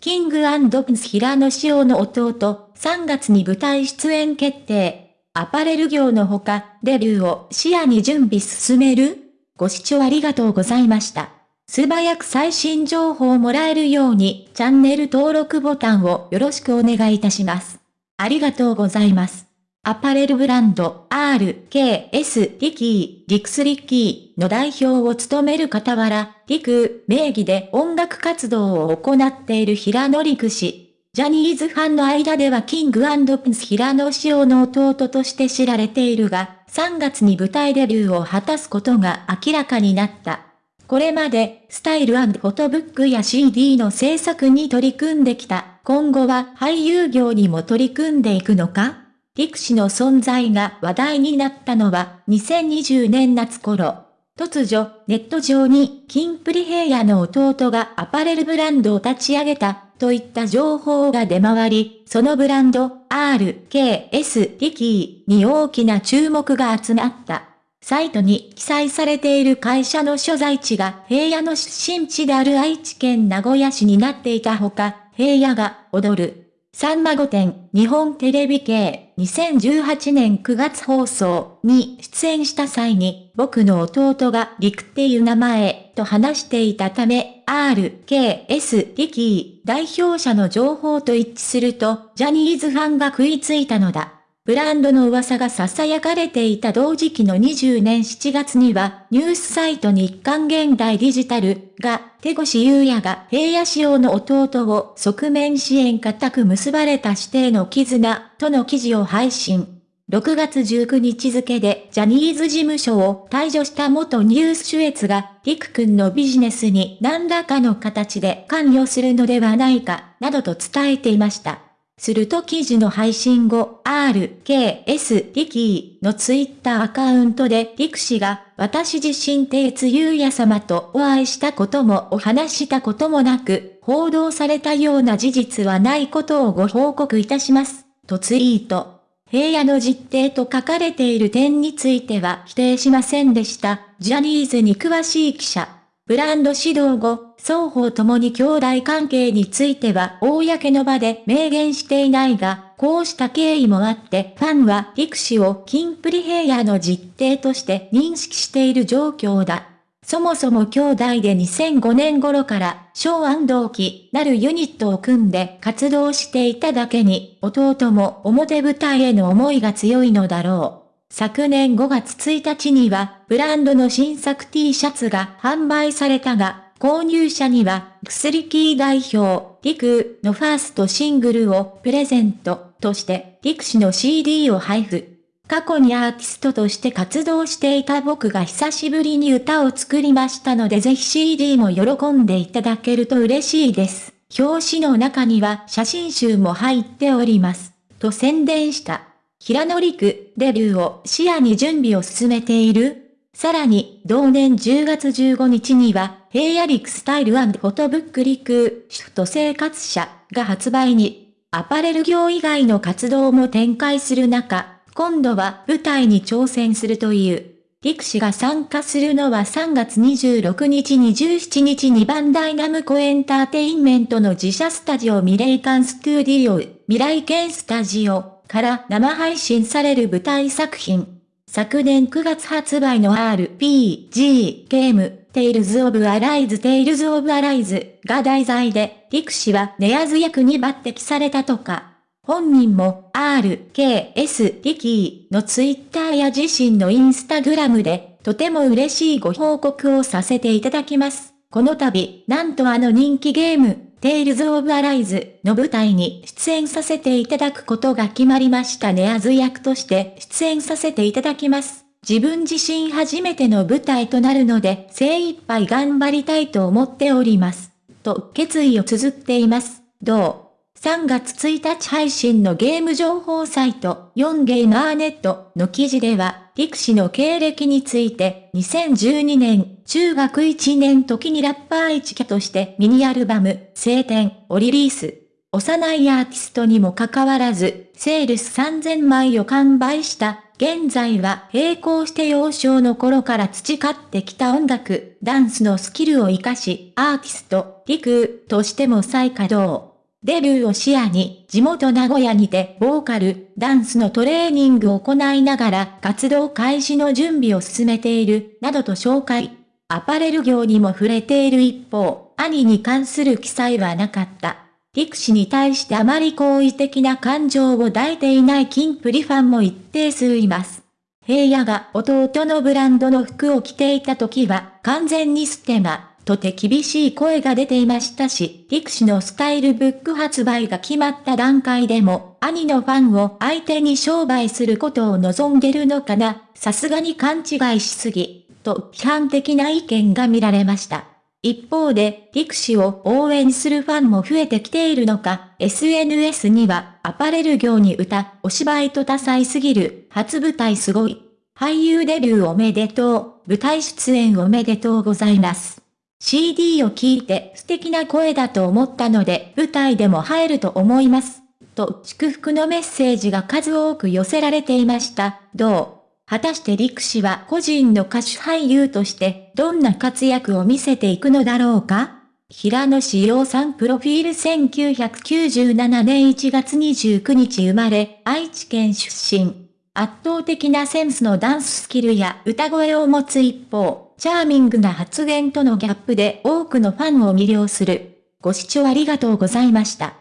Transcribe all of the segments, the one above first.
キングプンス平野紫耀の弟、3月に舞台出演決定。アパレル業のほか、デビューを視野に準備進める？ご視聴ありがとうございました。素早く最新情報をもらえるように、チャンネル登録ボタンをよろしくお願いいたします。ありがとうございます。アパレルブランド RKS リキー、リクスリッキーの代表を務める傍ら、リク名義で音楽活動を行っている平野陸氏。ジャニーズファンの間ではキングプンス平野紫耀の弟として知られているが、3月に舞台デビューを果たすことが明らかになった。これまで、スタイルフォトブックや CD の制作に取り組んできた。今後は俳優業にも取り組んでいくのか？陸氏の存在が話題になったのは2020年夏頃。突如、ネット上に、キンプリ平野の弟がアパレルブランドを立ち上げた、といった情報が出回り、そのブランド、RKS リキーに大きな注目が集まった。サイトに記載されている会社の所在地が平野の出身地である愛知県名古屋市になっていたほか、平野が踊るさんま御殿日本テレビ系2018年9月放送に出演した際に僕の弟が陸っていう名前と話していたため RKS リキー代表者の情報と一致するとジャニーズファンが食いついたのだ。ブランドの噂が囁かれていた同時期の20年7月には、ニュースサイト日刊現代デジタルが、手越優也が平野仕様の弟を側面支援固く結ばれた指定の絆との記事を配信。6月19日付でジャニーズ事務所を退場した元ニュース主越が、リク君のビジネスに何らかの形で関与するのではないか、などと伝えていました。すると記事の配信後、RKS リキーのツイッターアカウントでリク氏が、私自身帝津優也様とお会いしたこともお話したこともなく、報道されたような事実はないことをご報告いたします。とツイート。平野の実定と書かれている点については否定しませんでした。ジャニーズに詳しい記者。ブランド指導後、双方ともに兄弟関係については公の場で明言していないが、こうした経緯もあって、ファンは陸氏をキンプリ平野の実定として認識している状況だ。そもそも兄弟で2005年頃から小安同期なるユニットを組んで活動していただけに、弟も表舞台への思いが強いのだろう。昨年5月1日には、ブランドの新作 T シャツが販売されたが、購入者には、薬キー代表、リクのファーストシングルをプレゼントとして、リク氏の CD を配布。過去にアーティストとして活動していた僕が久しぶりに歌を作りましたのでぜひ CD も喜んでいただけると嬉しいです。表紙の中には写真集も入っております。と宣伝した。平野陸、デビューを視野に準備を進めているさらに、同年10月15日には、平野陸スタイルフォトブック陸、主婦と生活者が発売に、アパレル業以外の活動も展開する中、今度は舞台に挑戦するという。陸氏が参加するのは3月26日27日にバンダイナムコエンターテインメントの自社スタジオミレイカンストゥディオ、未来犬スタジオ、から生配信される舞台作品。昨年9月発売の RPG ゲーム、Tales of Arise Tales of Arise が題材で、リク氏はネアズ役に抜擢されたとか。本人も RKS リキーのツイッターや自身のインスタグラムで、とても嬉しいご報告をさせていただきます。この度、なんとあの人気ゲーム、テイルズ・オブ・アライズの舞台に出演させていただくことが決まりましたネアズ役として出演させていただきます。自分自身初めての舞台となるので精一杯頑張りたいと思っております。と決意を綴っています。どう？3月1日配信のゲーム情報サイト4ゲーマーネットの記事では、陸氏の経歴について2012年中学1年時にラッパー一キャとしてミニアルバム晴天をリリース。幼いアーティストにもかかわらず、セールス3000枚を完売した現在は並行して幼少の頃から培ってきた音楽、ダンスのスキルを活かし、アーティスト、陸としても再稼働。デビューを視野に、地元名古屋にて、ボーカル、ダンスのトレーニングを行いながら、活動開始の準備を進めている、などと紹介。アパレル業にも触れている一方、兄に関する記載はなかった。力士に対してあまり好意的な感情を抱いていない金プリファンも一定数います。平野が弟のブランドの服を着ていた時は完全にステマ。とて厳しい声が出ていましたし、力士のスタイルブック発売が決まった段階でも、兄のファンを相手に商売することを望んでるのかな、さすがに勘違いしすぎ、と批判的な意見が見られました。一方で、力士を応援するファンも増えてきているのか、SNS には、アパレル業に歌、お芝居と多彩すぎる、初舞台すごい。俳優デビューおめでとう、舞台出演おめでとうございます。CD を聴いて素敵な声だと思ったので舞台でも入ると思います。と祝福のメッセージが数多く寄せられていました。どう？果たして陸氏は個人の歌手俳優としてどんな活躍を見せていくのだろうか？平野志陽さんプロフィール1997年1月29日生まれ、愛知県出身。圧倒的なセンスのダンススキルや歌声を持つ一方、チャーミングな発言とのギャップで多くのファンを魅了する。ご視聴ありがとうございました。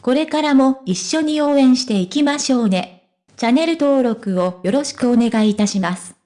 これからも一緒に応援していきましょうね。チャンネル登録をよろしくお願いいたします。